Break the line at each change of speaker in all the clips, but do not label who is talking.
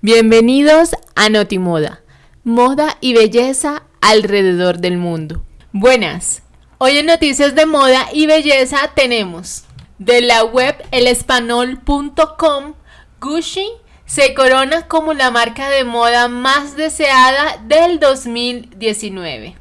Bienvenidos a Notimoda, moda y belleza alrededor del mundo. Buenas, hoy en Noticias de Moda y Belleza tenemos de la web elespanol.com, Gucci se corona como la marca de moda más deseada del 2019.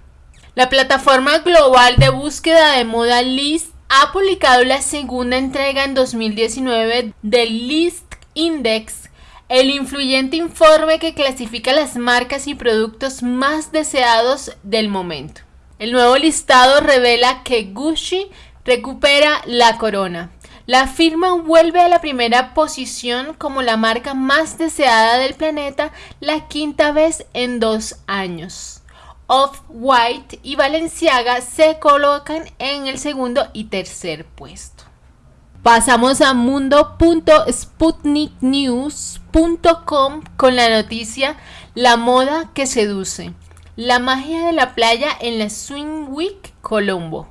La plataforma global de búsqueda de moda List ha publicado la segunda entrega en 2019 del List Index el influyente informe que clasifica las marcas y productos más deseados del momento. El nuevo listado revela que Gucci recupera la corona. La firma vuelve a la primera posición como la marca más deseada del planeta la quinta vez en dos años. Off-White y Balenciaga se colocan en el segundo y tercer puesto. Pasamos a mundo.sputniknews.com con la noticia La moda que seduce. La magia de la playa en la Swing Week Colombo.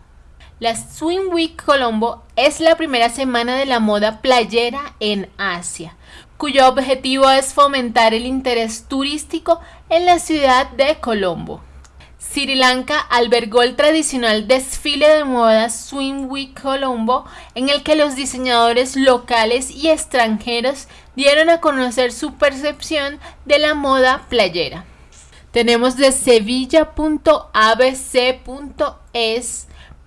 La Swing Week Colombo es la primera semana de la moda playera en Asia, cuyo objetivo es fomentar el interés turístico en la ciudad de Colombo. Sri Lanka albergó el tradicional desfile de moda Swim Week Colombo, en el que los diseñadores locales y extranjeros dieron a conocer su percepción de la moda playera. Tenemos de sevilla.abc.es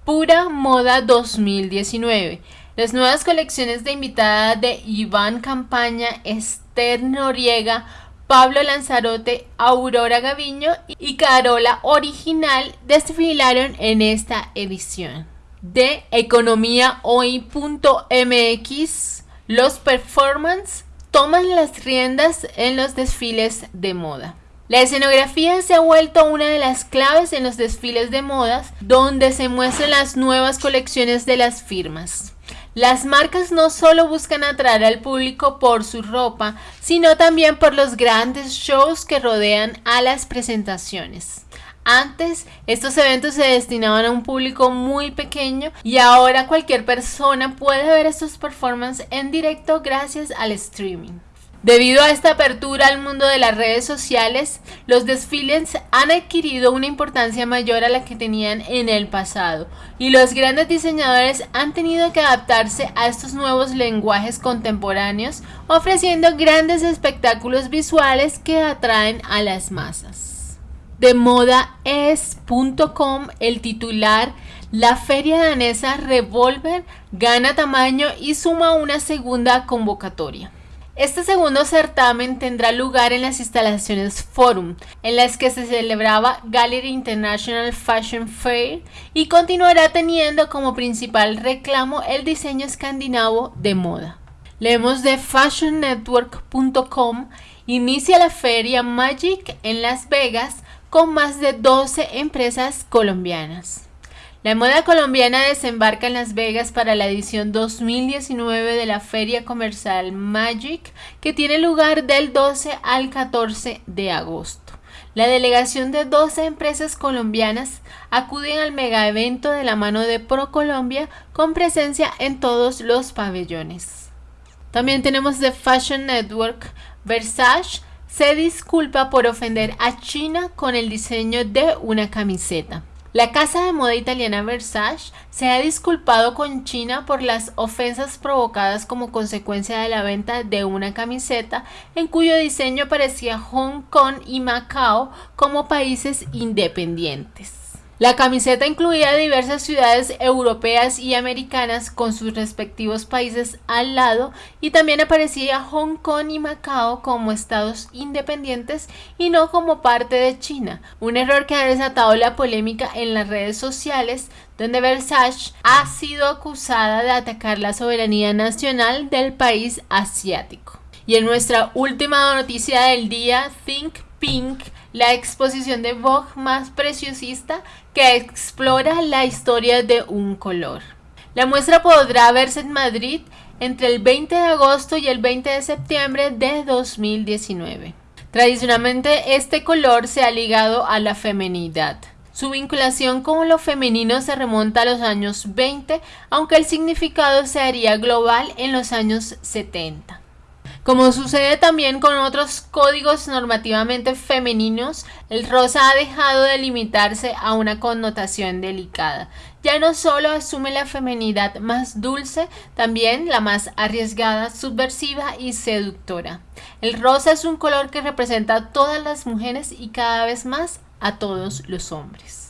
Pura Moda 2019. Las nuevas colecciones de invitada de Iván Campaña, Esther Noriega, Pablo Lanzarote, Aurora Gaviño y Carola Original desfilaron en esta edición. De economíahoy.mx, los performance toman las riendas en los desfiles de moda. La escenografía se ha vuelto una de las claves en los desfiles de modas, donde se muestran las nuevas colecciones de las firmas. Las marcas no solo buscan atraer al público por su ropa, sino también por los grandes shows que rodean a las presentaciones. Antes, estos eventos se destinaban a un público muy pequeño y ahora cualquier persona puede ver estos performances en directo gracias al streaming. Debido a esta apertura al mundo de las redes sociales, los desfiles han adquirido una importancia mayor a la que tenían en el pasado y los grandes diseñadores han tenido que adaptarse a estos nuevos lenguajes contemporáneos, ofreciendo grandes espectáculos visuales que atraen a las masas. De moda es.com, el titular la feria danesa Revolver gana tamaño y suma una segunda convocatoria. Este segundo certamen tendrá lugar en las instalaciones Forum, en las que se celebraba Gallery International Fashion Fair y continuará teniendo como principal reclamo el diseño escandinavo de moda. Leemos de fashionnetwork.com, inicia la feria Magic en Las Vegas con más de 12 empresas colombianas. La moda colombiana desembarca en Las Vegas para la edición 2019 de la Feria Comercial Magic, que tiene lugar del 12 al 14 de agosto. La delegación de 12 empresas colombianas acuden al mega evento de la mano de ProColombia con presencia en todos los pabellones. También tenemos The Fashion Network. Versace se disculpa por ofender a China con el diseño de una camiseta. La casa de moda italiana Versace se ha disculpado con China por las ofensas provocadas como consecuencia de la venta de una camiseta en cuyo diseño aparecía Hong Kong y Macao como países independientes. La camiseta incluía diversas ciudades europeas y americanas con sus respectivos países al lado y también aparecía Hong Kong y Macao como estados independientes y no como parte de China, un error que ha desatado la polémica en las redes sociales donde Versace ha sido acusada de atacar la soberanía nacional del país asiático. Y en nuestra última noticia del día, Think Pink la exposición de Vogue más preciosista que explora la historia de un color. La muestra podrá verse en Madrid entre el 20 de agosto y el 20 de septiembre de 2019. Tradicionalmente este color se ha ligado a la femenidad. Su vinculación con lo femenino se remonta a los años 20, aunque el significado se haría global en los años 70. Como sucede también con otros códigos normativamente femeninos, el rosa ha dejado de limitarse a una connotación delicada. Ya no solo asume la feminidad más dulce, también la más arriesgada, subversiva y seductora. El rosa es un color que representa a todas las mujeres y cada vez más a todos los hombres.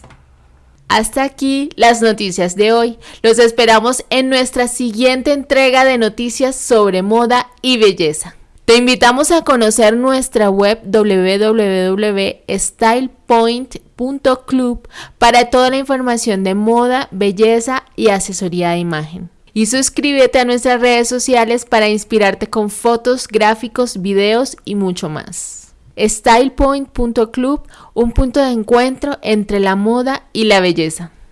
Hasta aquí las noticias de hoy. Los esperamos en nuestra siguiente entrega de noticias sobre moda y belleza. Te invitamos a conocer nuestra web www.stylepoint.club para toda la información de moda, belleza y asesoría de imagen. Y suscríbete a nuestras redes sociales para inspirarte con fotos, gráficos, videos y mucho más stylepoint.club, un punto de encuentro entre la moda y la belleza.